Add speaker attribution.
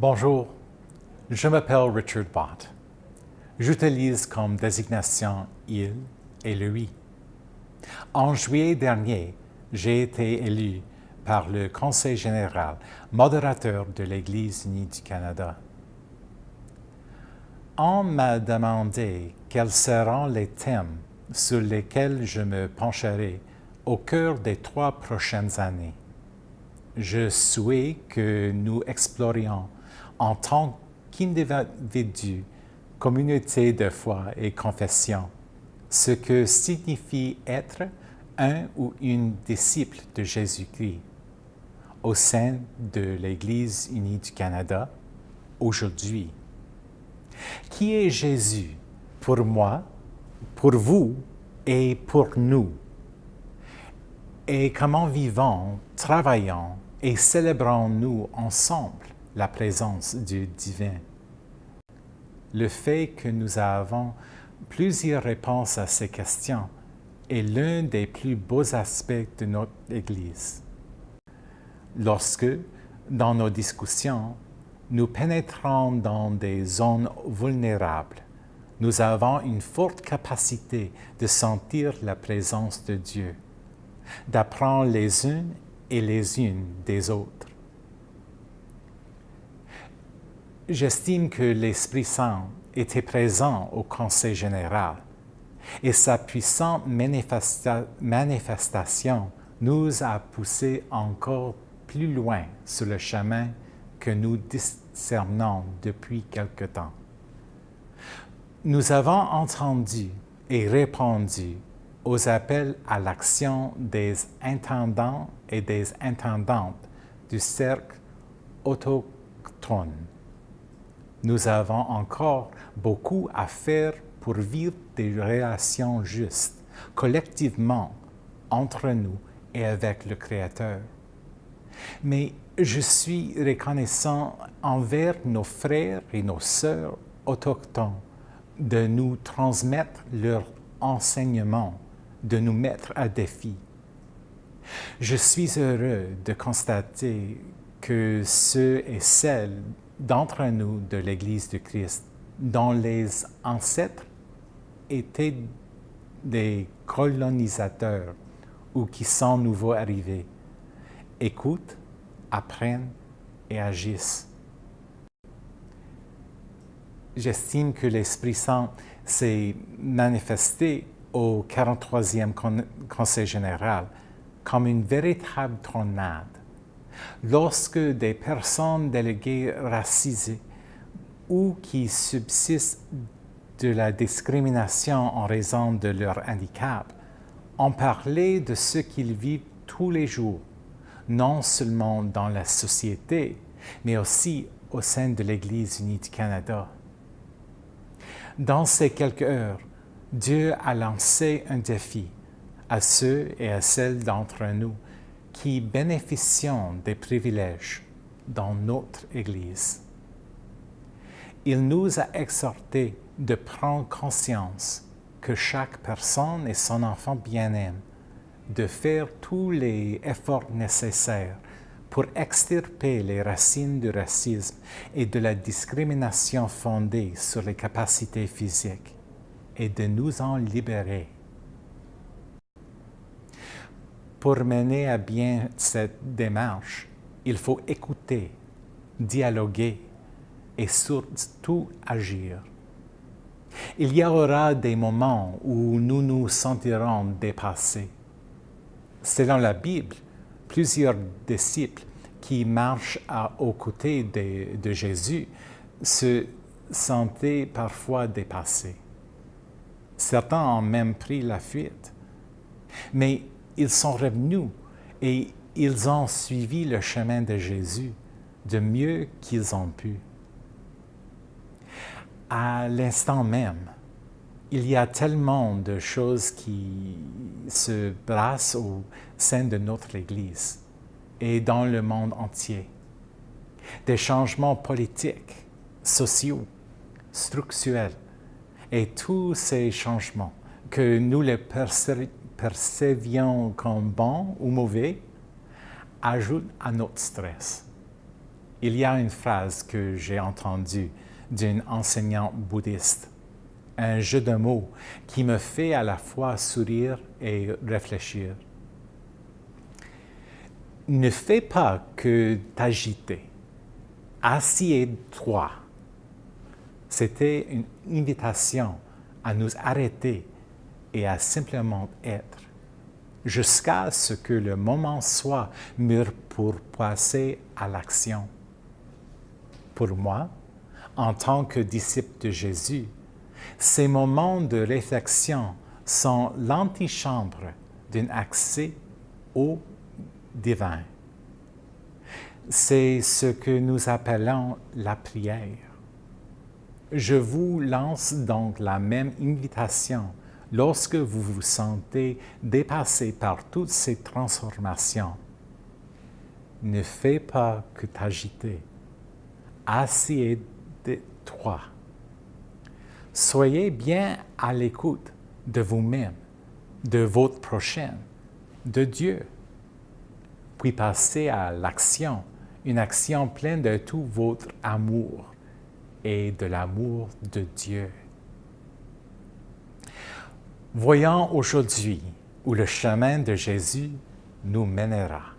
Speaker 1: Bonjour, je m'appelle Richard Bott. J'utilise comme désignation « il » et « lui ». En juillet dernier, j'ai été élu par le Conseil général, modérateur de l'Église unie du Canada. On m'a demandé quels seront les thèmes sur lesquels je me pencherai au cœur des trois prochaines années. Je souhaite que nous explorions en tant qu'individu, communauté de foi et confession, ce que signifie être un ou une disciple de Jésus-Christ au sein de l'Église unie du Canada aujourd'hui. Qui est Jésus pour moi, pour vous et pour nous? Et comment vivons, travaillons et célébrons-nous ensemble? La présence du divin? Le fait que nous avons plusieurs réponses à ces questions est l'un des plus beaux aspects de notre Église. Lorsque, dans nos discussions, nous pénétrons dans des zones vulnérables, nous avons une forte capacité de sentir la présence de Dieu, d'apprendre les unes et les unes des autres. J'estime que l'Esprit Saint était présent au Conseil général et sa puissante manifestation nous a poussés encore plus loin sur le chemin que nous discernons depuis quelque temps. Nous avons entendu et répondu aux appels à l'action des intendants et des intendantes du cercle autochtone nous avons encore beaucoup à faire pour vivre des relations justes, collectivement, entre nous et avec le Créateur. Mais je suis reconnaissant envers nos frères et nos sœurs autochtones de nous transmettre leurs enseignements, de nous mettre à défi. Je suis heureux de constater que ceux et celles d'entre nous de l'Église de Christ, dont les ancêtres étaient des colonisateurs ou qui sont nouveaux arrivés, écoutent, apprennent et agissent. J'estime que l'Esprit Saint s'est manifesté au 43e Conseil général comme une véritable tornade lorsque des personnes déléguées racisées ou qui subsistent de la discrimination en raison de leur handicap ont parlé de ce qu'ils vivent tous les jours, non seulement dans la société, mais aussi au sein de l'Église unie du Canada. Dans ces quelques heures, Dieu a lancé un défi à ceux et à celles d'entre nous qui bénéficient des privilèges dans notre Église. Il nous a exhortés de prendre conscience que chaque personne et son enfant bien-aime, de faire tous les efforts nécessaires pour extirper les racines du racisme et de la discrimination fondée sur les capacités physiques et de nous en libérer pour mener à bien cette démarche, il faut écouter, dialoguer et surtout agir. Il y aura des moments où nous nous sentirons dépassés. Selon la Bible, plusieurs disciples qui marchent aux côtés de, de Jésus se sentaient parfois dépassés. Certains ont même pris la fuite. Mais ils sont revenus et ils ont suivi le chemin de Jésus de mieux qu'ils ont pu. À l'instant même, il y a tellement de choses qui se brassent au sein de notre Église et dans le monde entier. Des changements politiques, sociaux, structurels et tous ces changements que nous les percevions comme bons ou mauvais, ajoute à notre stress. il y a une phrase que j'ai entendue d'une enseignante bouddhiste, un jeu de mots qui me fait à la fois sourire et réfléchir. Ne fais pas que t'agiter. Assieds-toi. C'était une invitation à nous arrêter et à simplement être, jusqu'à ce que le moment soit mûr pour passer à l'action. Pour moi, en tant que disciple de Jésus, ces moments de réflexion sont l'antichambre d'un accès au divin. C'est ce que nous appelons la prière. Je vous lance donc la même invitation lorsque vous vous sentez dépassé par toutes ces transformations. Ne fais pas que t'agiter. Assieds-toi. Soyez bien à l'écoute de vous-même, de votre prochain, de Dieu. Puis passez à l'action, une action pleine de tout votre amour et de l'amour de Dieu. Voyons aujourd'hui où le chemin de Jésus nous mènera.